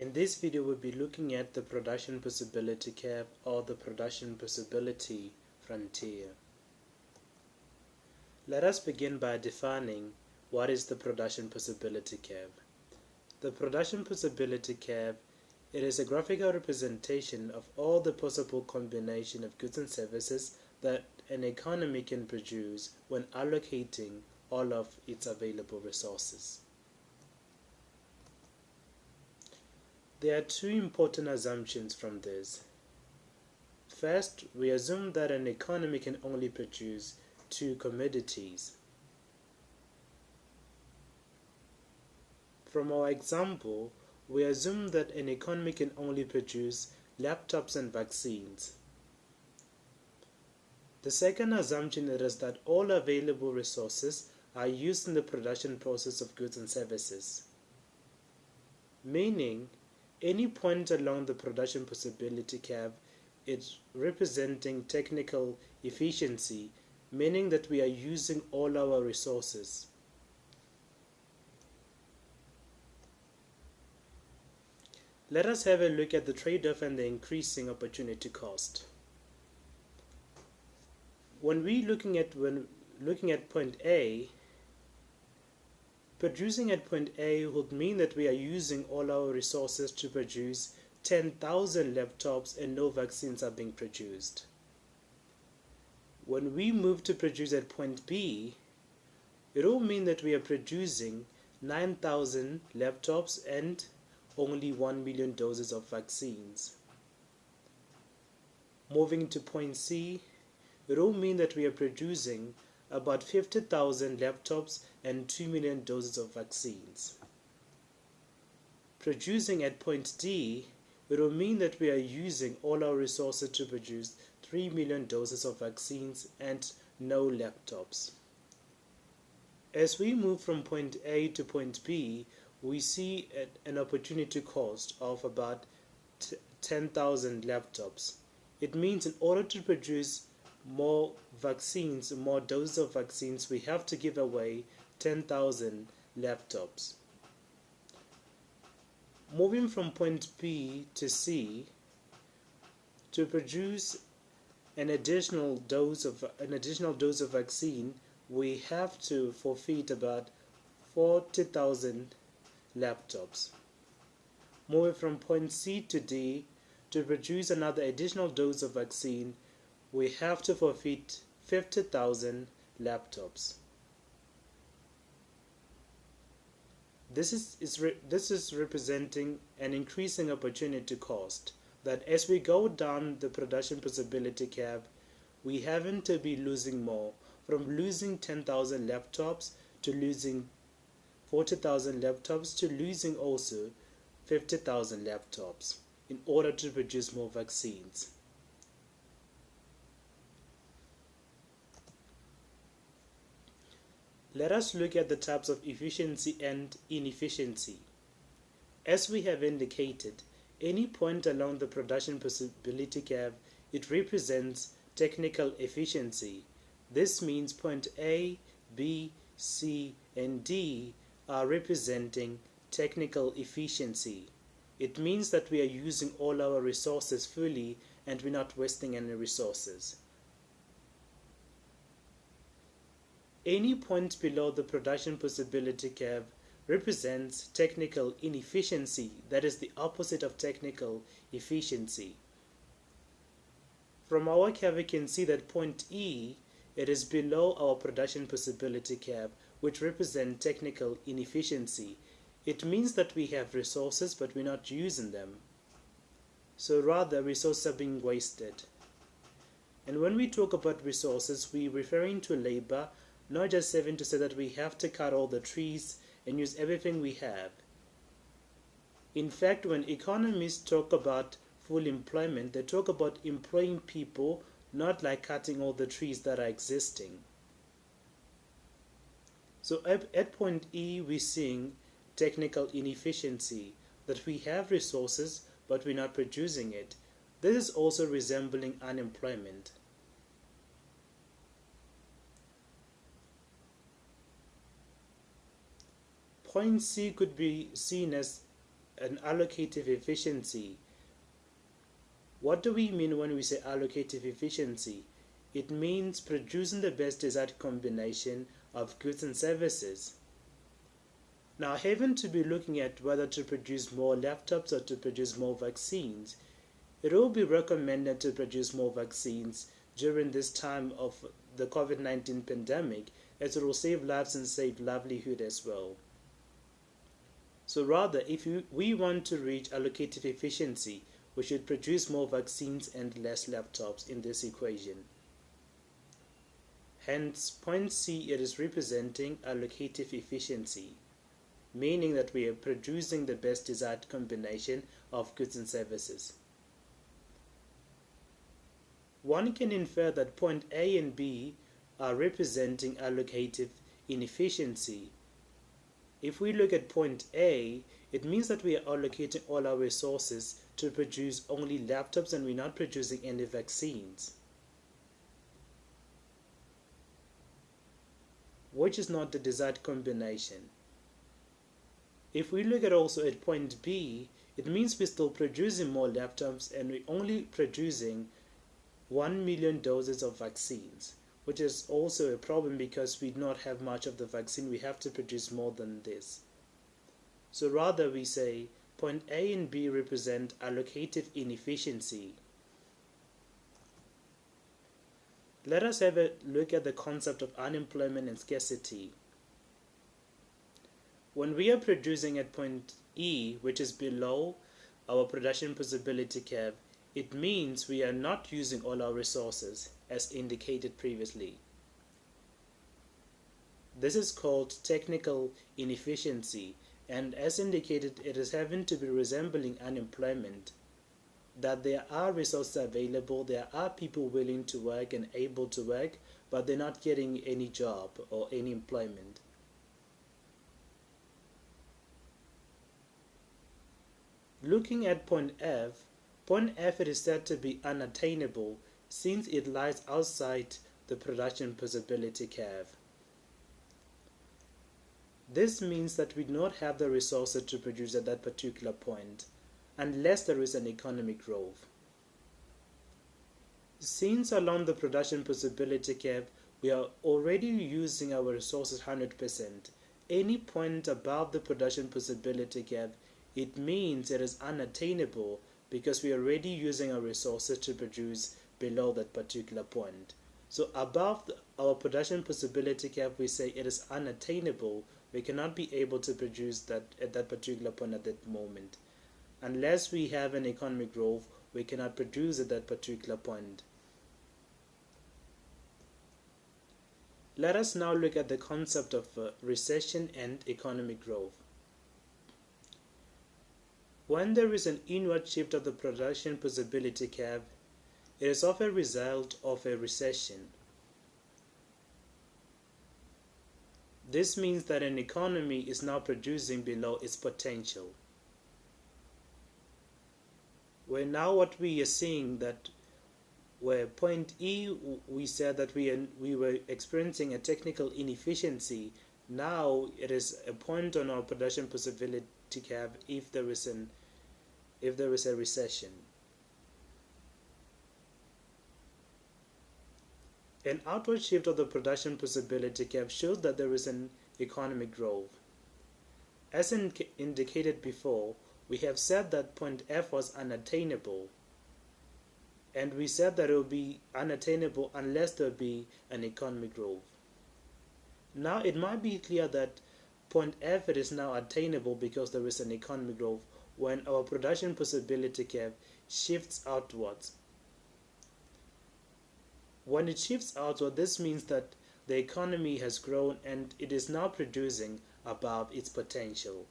In this video we'll be looking at the production possibility curve or the production possibility frontier. Let us begin by defining what is the production possibility curve. The production possibility curve it is a graphical representation of all the possible combination of goods and services that an economy can produce when allocating all of its available resources. There are two important assumptions from this. First, we assume that an economy can only produce two commodities. From our example, we assume that an economy can only produce laptops and vaccines. The second assumption is that all available resources are used in the production process of goods and services. Meaning, any point along the production possibility curve is representing technical efficiency, meaning that we are using all our resources. Let us have a look at the trade-off and the increasing opportunity cost. When we looking at when looking at point A, Producing at point A would mean that we are using all our resources to produce 10,000 laptops and no vaccines are being produced. When we move to produce at point B, it will mean that we are producing 9,000 laptops and only 1 million doses of vaccines. Moving to point C, it will mean that we are producing about 50,000 laptops and 2 million doses of vaccines. Producing at point D, it will mean that we are using all our resources to produce 3 million doses of vaccines and no laptops. As we move from point A to point B, we see an opportunity cost of about 10,000 laptops. It means in order to produce more vaccines, more doses of vaccines, we have to give away 10,000 laptops. Moving from point B to C, to produce an additional dose of an additional dose of vaccine, we have to forfeit about 40,000 laptops. Moving from point C to D, to produce another additional dose of vaccine, we have to forfeit 50,000 laptops. This is, is this is representing an increasing opportunity cost that as we go down the production possibility curve, we haven't to be losing more from losing 10,000 laptops to losing 40,000 laptops to losing also 50,000 laptops in order to produce more vaccines. Let us look at the types of efficiency and inefficiency. As we have indicated, any point along the production possibility curve, it represents technical efficiency. This means point A, B, C, and D are representing technical efficiency. It means that we are using all our resources fully and we're not wasting any resources. Any point below the production possibility curve represents technical inefficiency, that is the opposite of technical efficiency. From our curve, we can see that point E, it is below our production possibility curve, which represents technical inefficiency. It means that we have resources, but we're not using them. So rather, resources are being wasted. And when we talk about resources, we're referring to labor, not just seven to say that we have to cut all the trees and use everything we have. In fact, when economists talk about full employment, they talk about employing people, not like cutting all the trees that are existing. So at, at point E, we're seeing technical inefficiency, that we have resources, but we're not producing it. This is also resembling unemployment. Point C could be seen as an allocative efficiency. What do we mean when we say allocative efficiency? It means producing the best desired combination of goods and services. Now, having to be looking at whether to produce more laptops or to produce more vaccines, it will be recommended to produce more vaccines during this time of the COVID 19 pandemic as it will save lives and save livelihood as well. So, rather, if we want to reach allocative efficiency, we should produce more vaccines and less laptops in this equation. Hence, point C it is representing allocative efficiency meaning that we are producing the best desired combination of goods and services. One can infer that point A and B are representing allocative inefficiency. If we look at point A, it means that we are allocating all our resources to produce only laptops and we're not producing any vaccines. Which is not the desired combination. If we look at also at point B, it means we're still producing more laptops and we're only producing 1 million doses of vaccines, which is also a problem because we do not have much of the vaccine. We have to produce more than this. So rather we say point A and B represent allocative inefficiency. Let us have a look at the concept of unemployment and scarcity. When we are producing at point E, which is below our production possibility curve, it means we are not using all our resources as indicated previously. This is called technical inefficiency and as indicated it is having to be resembling unemployment that there are resources available, there are people willing to work and able to work, but they're not getting any job or any employment. Looking at point F, point F is said to be unattainable since it lies outside the production possibility curve. This means that we do not have the resources to produce at that particular point unless there is an economic growth. Since along the production possibility curve we are already using our resources 100%, any point above the production possibility curve it means it is unattainable because we are already using our resources to produce below that particular point. So above the, our production possibility cap, we say it is unattainable. We cannot be able to produce that at that particular point at that moment. Unless we have an economic growth, we cannot produce at that particular point. Let us now look at the concept of uh, recession and economic growth. When there is an inward shift of the production possibility curve, it is often a result of a recession. This means that an economy is now producing below its potential. Where now what we are seeing that where point E we said that we, we were experiencing a technical inefficiency, now it is a point on our production possibility curve if there is an if there is a recession. An outward shift of the production possibility curve shows that there is an economic growth. As in indicated before, we have said that point F was unattainable, and we said that it will be unattainable unless there be an economic growth. Now it might be clear that point F it is now attainable because there is an economic growth when our production possibility curve shifts outwards. When it shifts outward, this means that the economy has grown and it is now producing above its potential.